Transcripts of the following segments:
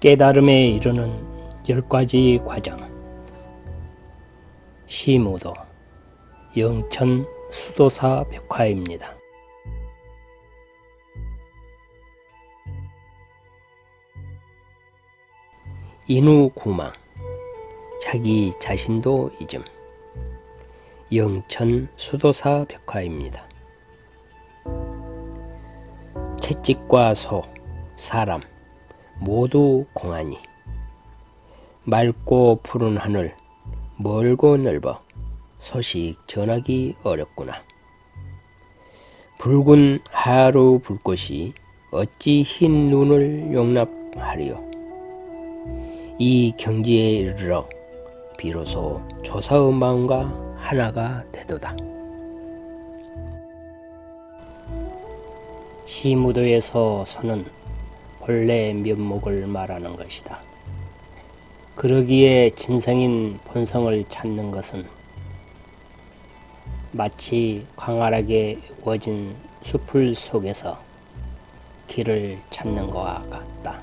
깨달음에 이르는 열 가지 과정 시무도 영천 수도사 벽화입니다. 인우구망 자기 자신도 잊음 영천 수도사 벽화입니다. 채찍과 소, 사람 모두 공하니 맑고 푸른 하늘 멀고 넓어 소식 전하기 어렵구나. 붉은 하루 불꽃이 어찌 흰 눈을 용납하리요. 이 경지에 이르러 비로소 조사의 마음과 하나가 되도다. 시무도에서 서는 본래 면목을 말하는 것이다. 그러기에 진성인 본성을 찾는 것은 마치 광활하게 우진 숲을 속에서 길을 찾는 것과 같다.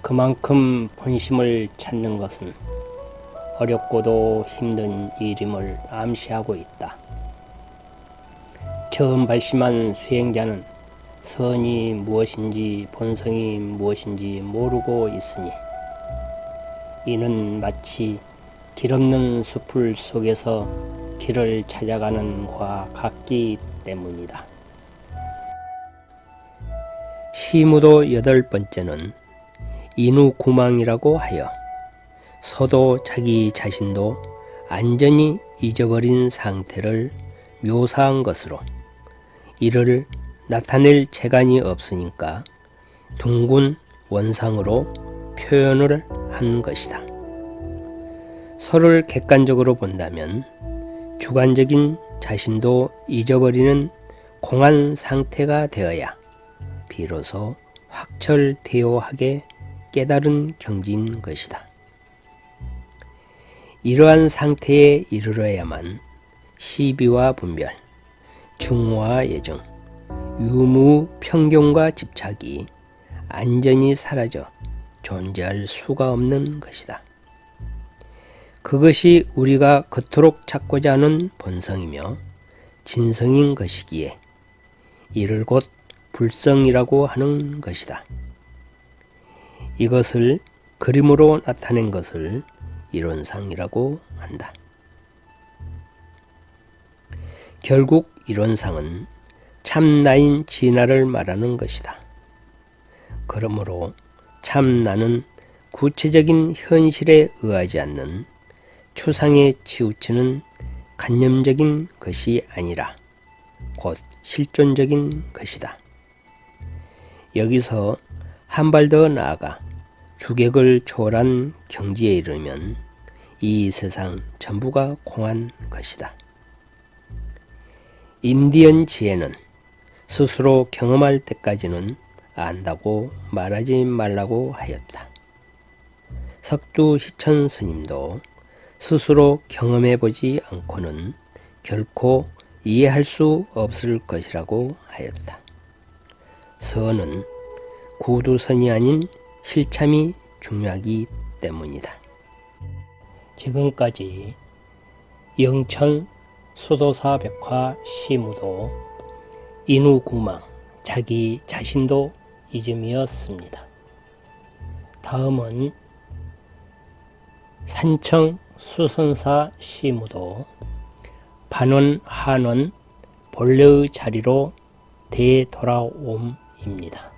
그만큼 본심을 찾는 것은 어렵고도 힘든 일임을 암시하고 있다. 처음 발심한 수행자는 선이 무엇인지 본성이 무엇인지 모르고 있으니 이는 마치 길 없는 숲을 속에서 길을 찾아가는 과 같기 때문이다. 시무도 여덟 번째는 인우구망이라고 하여 서도 자기 자신도 안전히 잊어버린 상태를 묘사한 것으로 이를 나타낼 재간이 없으니까 둥근 원상으로 표현을 한 것이다. 서를 객관적으로 본다면 주관적인 자신도 잊어버리는 공한 상태가 되어야 비로소 확철대오하게 깨달은 경지인 것이다. 이러한 상태에 이르러야만 시비와 분별, 중화 예정, 유무 평경과 집착이 안전히 사라져 존재할 수가 없는 것이다. 그것이 우리가 그토록 찾고자 하는 본성이며 진성인 것이기에 이를 곧 불성이라고 하는 것이다. 이것을 그림으로 나타낸 것을 이론상이라고 한다. 결국 이론상은 참나인 진화를 말하는 것이다. 그러므로 참나는 구체적인 현실에 의하지 않는 추상에 치우치는 간념적인 것이 아니라 곧 실존적인 것이다. 여기서 한 발 더 나아가 주객을 초월한 경지에 이르면 이 세상 전부가 공한 것이다. 인디언 지혜는 스스로 경험할 때까지는 안다고 말하지 말라고 하였다. 석두 희천 스님도 스스로 경험해 보지 않고는 결코 이해할 수 없을 것이라고 하였다. 선은 구두선이 아닌 실참이 중요하기 때문이다. 지금까지 영천 수도사 백화 시무도 인우구망 자기 자신도 이즘이었습니다. 다음은 산청 수선사 시무도 반원 한원 본래의 자리로 되돌아옴입니다.